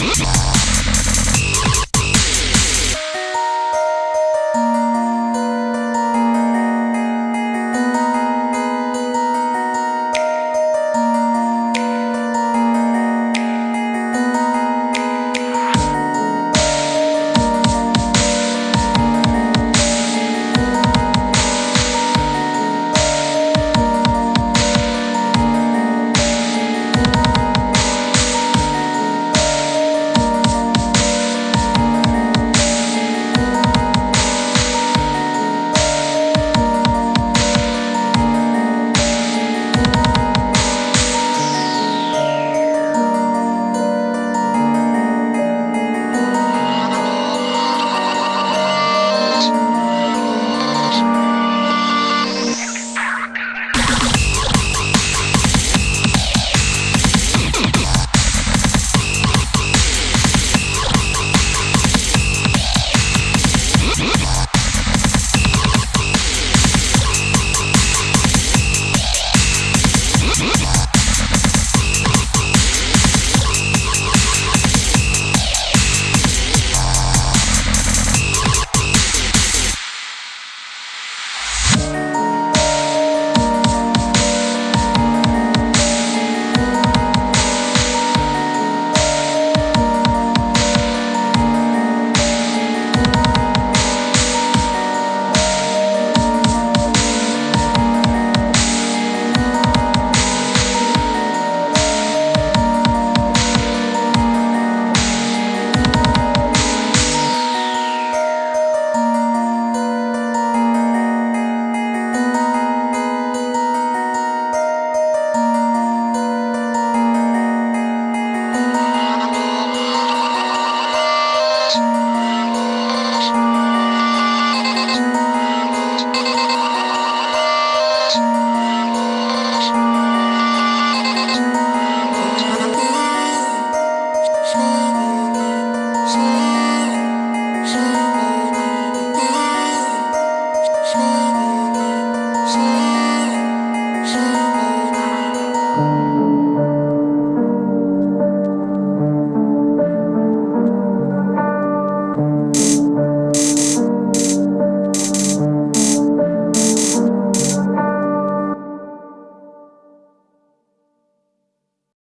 Bye.